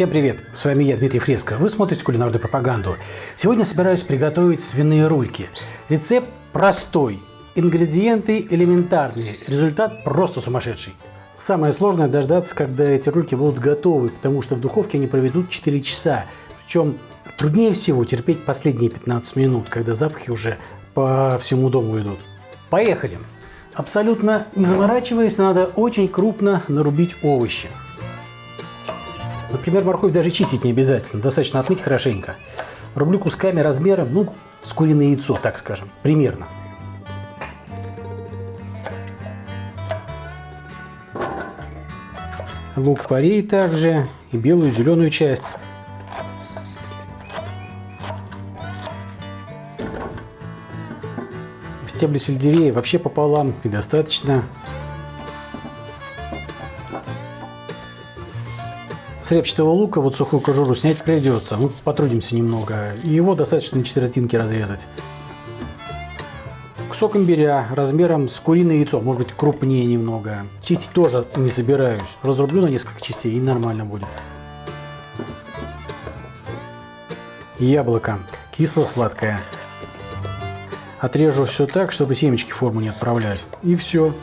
Всем привет! С вами я, Дмитрий Фреско. Вы смотрите кулинарную пропаганду. Сегодня собираюсь приготовить свиные рульки. Рецепт простой, ингредиенты элементарные, результат просто сумасшедший. Самое сложное дождаться, когда эти рульки будут готовы, потому что в духовке они проведут 4 часа. Причем труднее всего терпеть последние 15 минут, когда запахи уже по всему дому идут. Поехали! Абсолютно не заморачиваясь, надо очень крупно нарубить овощи. Например, морковь даже чистить не обязательно, достаточно отмыть хорошенько. Рублю кусками размером, ну, с куриное яйцо, так скажем, примерно. Лук порей также, и белую, и зеленую часть. Стебли сельдерея вообще пополам и достаточно. С репчатого лука вот сухую кожуру снять придется. Мы потрудимся немного. Его достаточно на четвертинки разрезать. Кусок имбиря размером с куриное яйцо, может быть крупнее немного. Чистить тоже не собираюсь. Разрублю на несколько частей и нормально будет. Яблоко. Кисло-сладкое. Отрежу все так, чтобы семечки в форму не отправлять. И все.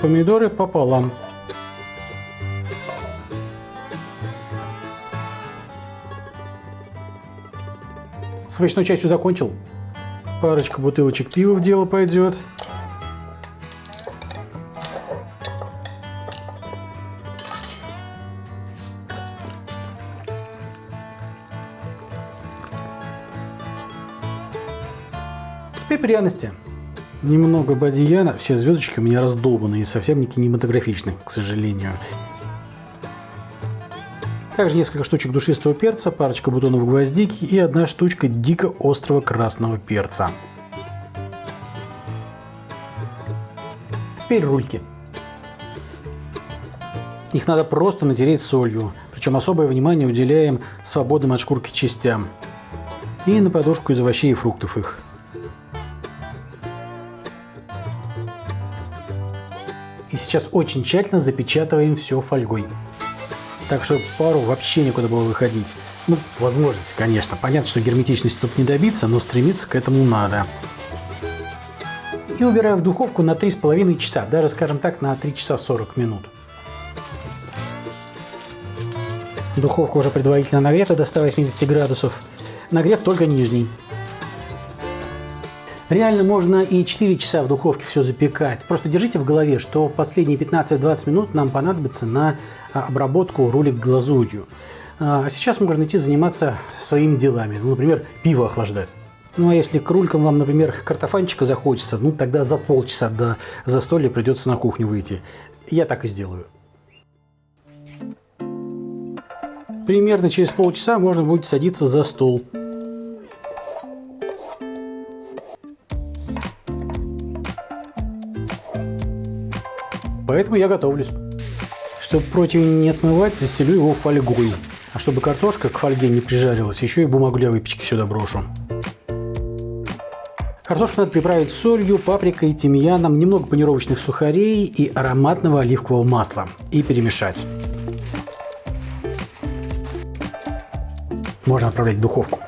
Помидоры пополам. С овощной частью закончил. Парочка бутылочек пива в дело пойдет. Теперь пряности. Немного бадьяна. Все звездочки у меня раздолбаны и совсем не кинематографичны, к сожалению. Также несколько штучек душистого перца, парочка бутонов гвоздики и одна штучка дико острого красного перца. Теперь рульки. Их надо просто натереть солью, причем особое внимание уделяем свободным от шкурки частям. И на подушку из овощей и фруктов их. И сейчас очень тщательно запечатываем все фольгой. Так что пару вообще некуда было выходить. Ну, возможности, конечно. Понятно, что герметичности тут не добиться, но стремиться к этому надо. И убираю в духовку на 3,5 часа. Даже, скажем так, на 3 часа 40 минут. Духовка уже предварительно нагрета до 180 градусов. Нагрев только нижний. Реально можно и 4 часа в духовке все запекать. Просто держите в голове, что последние 15-20 минут нам понадобится на а, обработку рулик глазурью. А сейчас можно идти заниматься своими делами. Ну, например, пиво охлаждать. Ну а если к рулькам вам, например, картофанчика захочется, ну тогда за полчаса до застолья придется на кухню выйти. Я так и сделаю. Примерно через полчаса можно будет садиться за стол. Поэтому я готовлюсь. Чтобы противень не отмывать, застелю его фольгой. А чтобы картошка к фольге не прижарилась, еще и бумагу для выпечки сюда брошу. Картошку надо приправить солью, паприкой, тимьяном, немного панировочных сухарей и ароматного оливкового масла. И перемешать. Можно отправлять в духовку.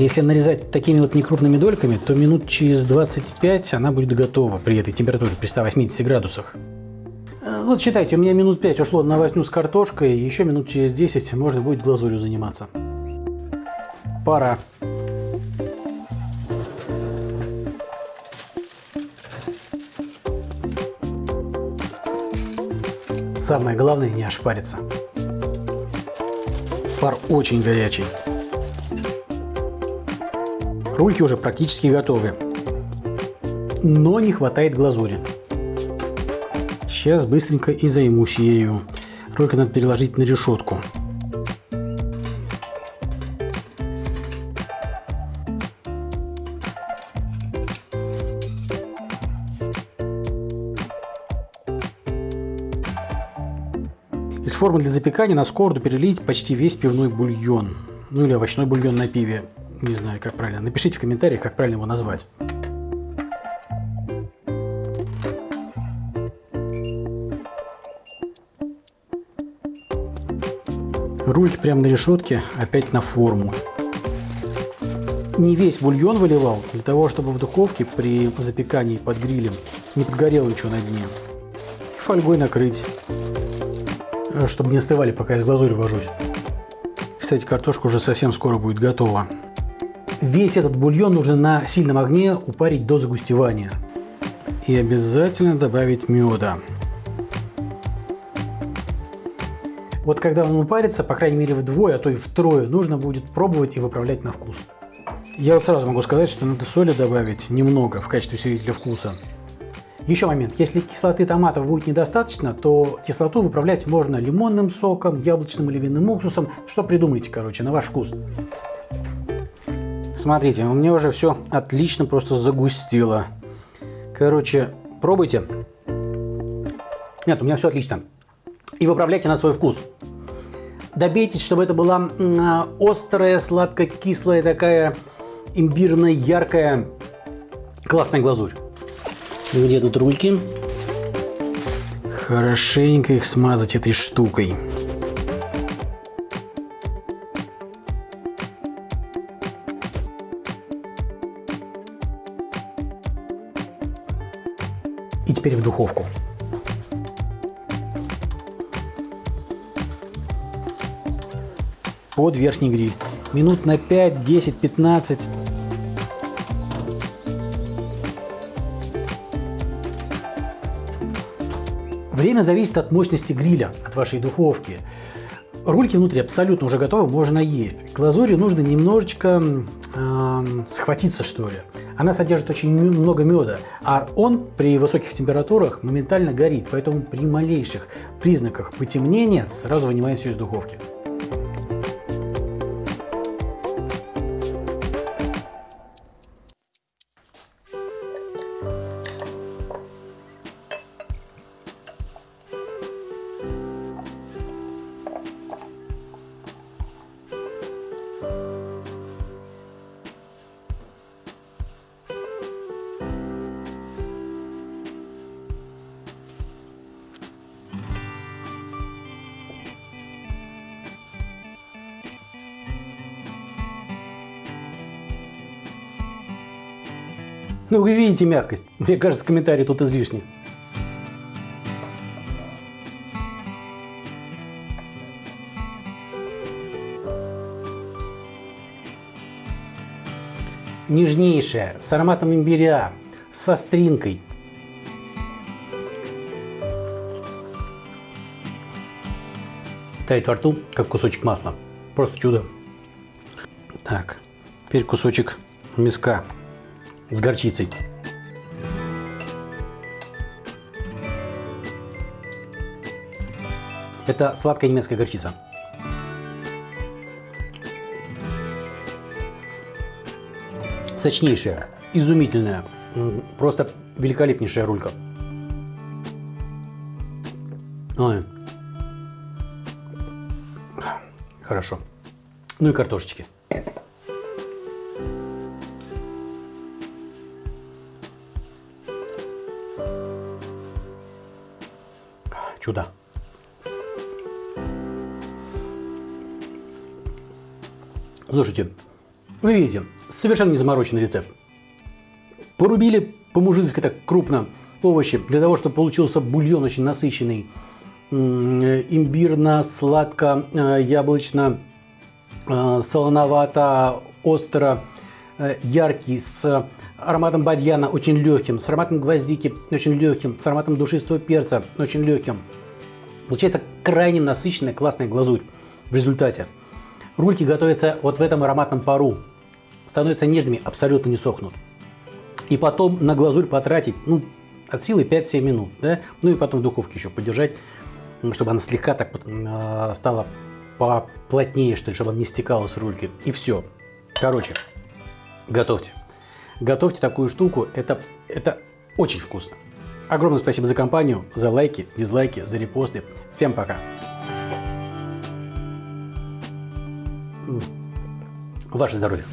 Если нарезать такими вот некрупными дольками, то минут через 25 она будет готова при этой температуре, при 180 градусах. Э, вот считайте, у меня минут 5 ушло на возню с картошкой, еще минут через 10 можно будет глазурью заниматься. Пора. Самое главное не ошпариться. Пар очень горячий. Рульки уже практически готовы. Но не хватает глазури. Сейчас быстренько и займусь ею. Рульки надо переложить на решетку. Из формы для запекания на сковороду перелить почти весь пивной бульон. Ну или овощной бульон на пиве не знаю, как правильно, напишите в комментариях, как правильно его назвать. Руль прямо на решетке, опять на форму. Не весь бульон выливал, для того, чтобы в духовке при запекании под грилем не подгорело ничего на дне. И фольгой накрыть, э, чтобы не остывали, пока я с глазурью вожусь. Кстати, картошка уже совсем скоро будет готова. Весь этот бульон нужно на сильном огне упарить до загустевания. И обязательно добавить меда. Вот когда он упарится, по крайней мере вдвое, а то и втрое, нужно будет пробовать и выправлять на вкус. Я вот сразу могу сказать, что надо соли добавить немного в качестве усилителя вкуса. Еще момент. Если кислоты томатов будет недостаточно, то кислоту выправлять можно лимонным соком, яблочным или винным уксусом. Что придумаете, короче, на ваш вкус. Смотрите, у меня уже все отлично просто загустило. Короче, пробуйте. Нет, у меня все отлично. И выправляйте на свой вкус. Добейтесь, чтобы это была острая, сладко-кислая такая имбирная, яркая, классная глазурь. Где тут рульки? Хорошенько их смазать этой штукой. И теперь в духовку. Под верхний гриль. Минут на 5, 10, 15. Время зависит от мощности гриля, от вашей духовки. Рульки внутри абсолютно уже готовы, можно есть. Глазури нужно немножечко э, схватиться, что ли. Она содержит очень много меда, а он при высоких температурах моментально горит, поэтому при малейших признаках потемнения сразу вынимаем все из духовки. Ну, вы видите мягкость. Мне кажется, комментарий тут излишний. Нежнейшая, с ароматом имбиря, со стринкой. Тает во рту, как кусочек масла. Просто чудо. Так, теперь кусочек миска с горчицей. Это сладкая немецкая горчица. Сочнейшая, изумительная, просто великолепнейшая рулька. Ой. Хорошо. Ну и картошечки. Чудо. Слушайте, вы видите, совершенно не замороченный рецепт. Порубили по-мужицки так крупно овощи, для того, чтобы получился бульон очень насыщенный, имбирно, сладко, э, э, солоновато, остро, э, яркий, с ароматом бадьяна очень легким, с ароматом гвоздики очень легким, с ароматом душистого перца очень легким. Получается крайне насыщенная классная глазурь в результате. Рульки готовятся вот в этом ароматном пару. Становятся нежными, абсолютно не сохнут. И потом на глазурь потратить, ну, от силы 5-7 минут, да? Ну и потом в духовке еще подержать, чтобы она слегка так э, стала поплотнее, что ли, чтобы она не стекала с рульки. И все. Короче, готовьте. Готовьте такую штуку, это, это очень вкусно. Огромное спасибо за компанию, за лайки, дизлайки, за репосты. Всем пока. Ваше здоровье.